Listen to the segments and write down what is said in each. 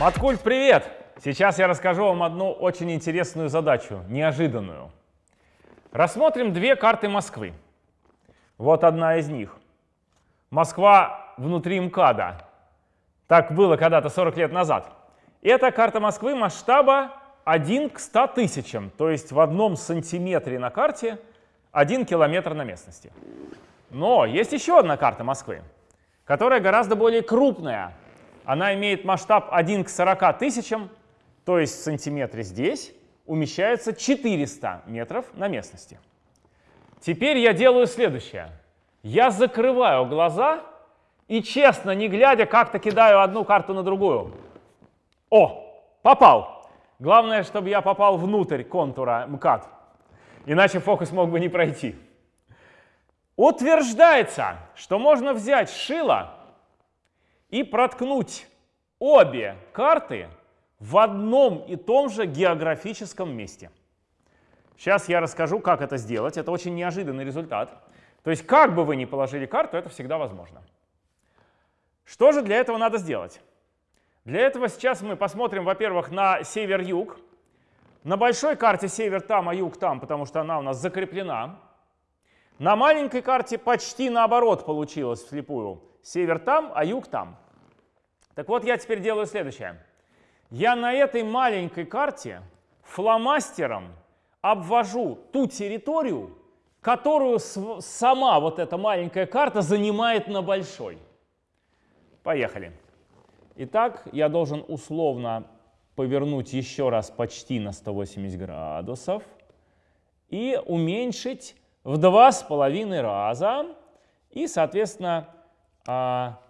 Маткульт, привет! Сейчас я расскажу вам одну очень интересную задачу, неожиданную. Рассмотрим две карты Москвы. Вот одна из них. Москва внутри МКАДа. Так было когда-то 40 лет назад. Это карта Москвы масштаба 1 к 100 тысячам, то есть в одном сантиметре на карте 1 километр на местности. Но есть еще одна карта Москвы, которая гораздо более крупная. Она имеет масштаб 1 к 40 тысячам, то есть в сантиметре здесь умещается 400 метров на местности. Теперь я делаю следующее. Я закрываю глаза и честно, не глядя, как-то кидаю одну карту на другую. О, попал! Главное, чтобы я попал внутрь контура МКАД, иначе фокус мог бы не пройти. Утверждается, что можно взять шило и проткнуть обе карты в одном и том же географическом месте. Сейчас я расскажу, как это сделать. Это очень неожиданный результат. То есть как бы вы ни положили карту, это всегда возможно. Что же для этого надо сделать? Для этого сейчас мы посмотрим, во-первых, на север-юг. На большой карте север там, а юг там, потому что она у нас закреплена. На маленькой карте почти наоборот получилось вслепую. Север там, а юг там. Так вот, я теперь делаю следующее. Я на этой маленькой карте фломастером обвожу ту территорию, которую сама вот эта маленькая карта занимает на большой. Поехали. Итак, я должен условно повернуть еще раз почти на 180 градусов и уменьшить в два с половиной раза и, соответственно, а,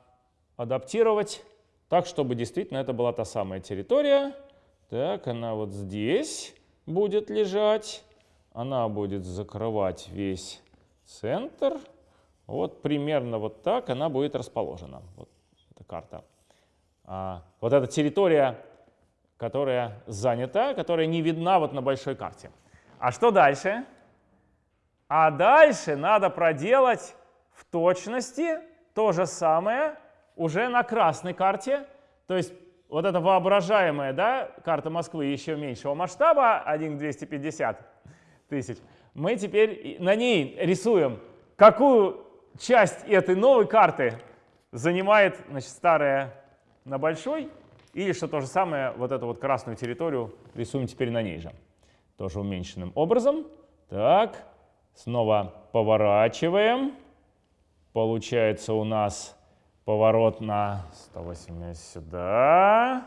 адаптировать так, чтобы действительно это была та самая территория. Так, она вот здесь будет лежать. Она будет закрывать весь центр. Вот примерно вот так она будет расположена. Вот эта карта. А, вот эта территория, которая занята, которая не видна вот на большой карте. А что дальше? А дальше надо проделать в точности то же самое уже на красной карте. То есть вот эта воображаемая да, карта Москвы еще меньшего масштаба, 1 к 250 тысяч, мы теперь на ней рисуем, какую часть этой новой карты занимает значит, старая на большой, или что то же самое, вот эту вот красную территорию рисуем теперь на ней же. Тоже уменьшенным образом. Так, Снова поворачиваем. Получается у нас поворот на 180 сюда,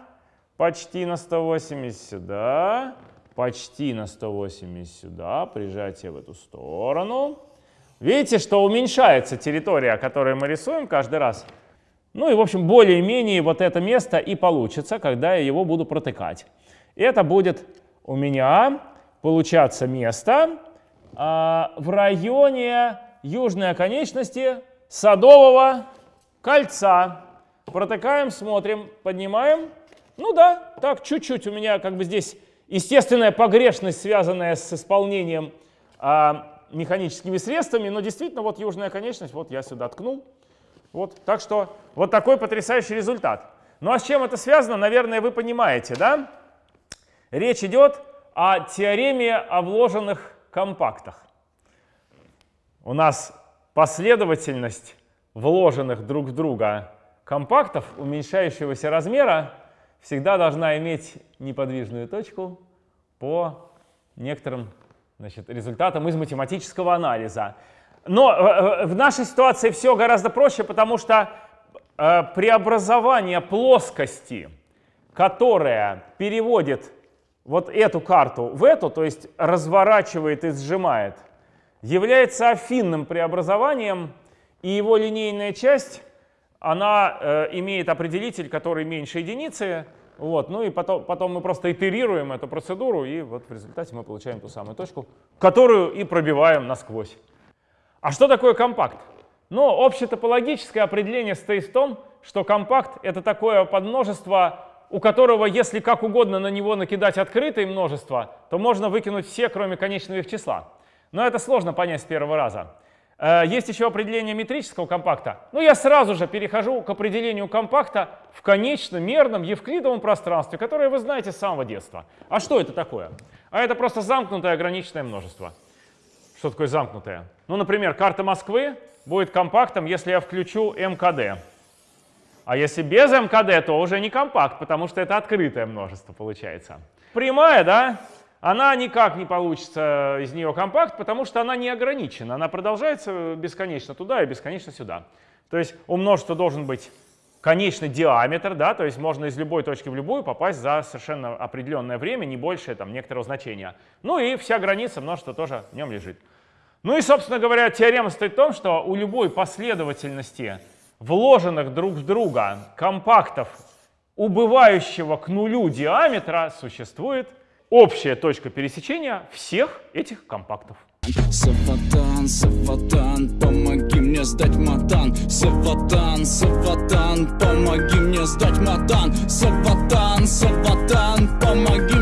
почти на 180 сюда, почти на 180 сюда, прижатие в эту сторону. Видите, что уменьшается территория, которую мы рисуем каждый раз. Ну и, в общем, более-менее вот это место и получится, когда я его буду протыкать. Это будет у меня получаться место, а, в районе южной оконечности Садового кольца. Протыкаем, смотрим, поднимаем. Ну да, так чуть-чуть у меня как бы здесь естественная погрешность, связанная с исполнением а, механическими средствами, но действительно вот южная конечность, вот я сюда ткнул. Вот, так что вот такой потрясающий результат. Ну а с чем это связано, наверное, вы понимаете, да? Речь идет о теореме о вложенных компактах. У нас последовательность вложенных друг в друга компактов уменьшающегося размера всегда должна иметь неподвижную точку по некоторым значит, результатам из математического анализа. Но э, э, в нашей ситуации все гораздо проще, потому что э, преобразование плоскости, которая переводит вот эту карту в эту, то есть разворачивает и сжимает, является афинным преобразованием, и его линейная часть, она э, имеет определитель, который меньше единицы, вот, ну и потом, потом мы просто итерируем эту процедуру, и вот в результате мы получаем ту самую точку, которую и пробиваем насквозь. А что такое компакт? Ну, общетопологическое определение стоит в том, что компакт — это такое подмножество у которого, если как угодно на него накидать открытое множество, то можно выкинуть все, кроме конечного их числа. Но это сложно понять с первого раза. Э, есть еще определение метрического компакта. Но я сразу же перехожу к определению компакта в конечно-мерном евклидовом пространстве, которое вы знаете с самого детства. А что это такое? А это просто замкнутое ограниченное множество. Что такое замкнутое? Ну, например, карта Москвы будет компактом, если я включу МКД. А если без МКД, то уже не компакт, потому что это открытое множество получается. Прямая, да, она никак не получится из нее компакт, потому что она не ограничена. Она продолжается бесконечно туда и бесконечно сюда. То есть у множества должен быть конечный диаметр, да, то есть можно из любой точки в любую попасть за совершенно определенное время, не большее там некоторого значения. Ну и вся граница множества тоже в нем лежит. Ну и, собственно говоря, теорема стоит в том, что у любой последовательности вложенных друг в друга компактов убывающего к нулю диаметра существует общая точка пересечения всех этих компактов. Саватан, Саватан, помоги мне сдать матан. Саватан, Саватан, помоги мне сдать матан. Саватан, Саватан, помоги